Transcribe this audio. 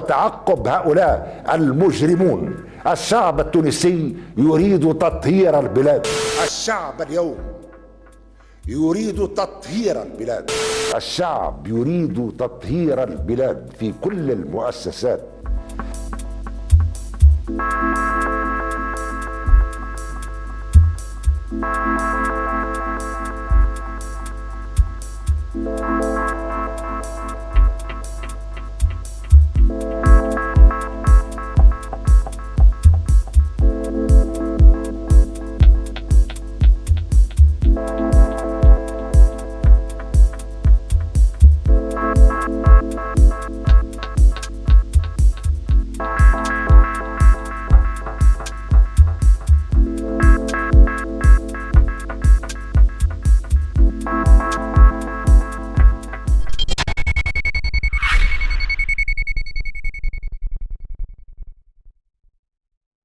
وتعقب هؤلاء المجرمون. الشعب التونسي يريد تطهير البلاد. الشعب اليوم يريد تطهير البلاد. الشعب يريد تطهير البلاد في كل المؤسسات.